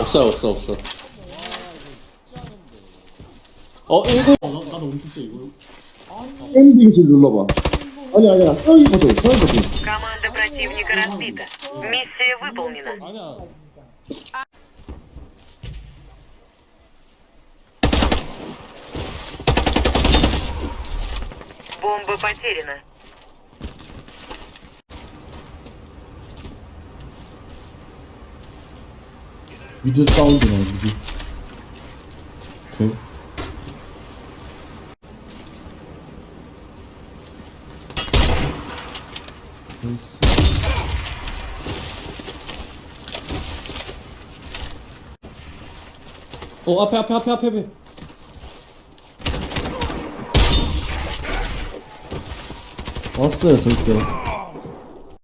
없어요 없어 없어 어 이거 어, 나, 나도 엄청 세 이거 엔딩을 눌러봐. 아니 아니야 서기 버튼 서기 버튼. Команда противника разбита. Миссия выполнена. 아니야 Бомба потеряна. 미드 사운드네 미드. 오케이. 나이스. 어 앞에 앞에 앞에 앞에 앞에 왔어요 절대.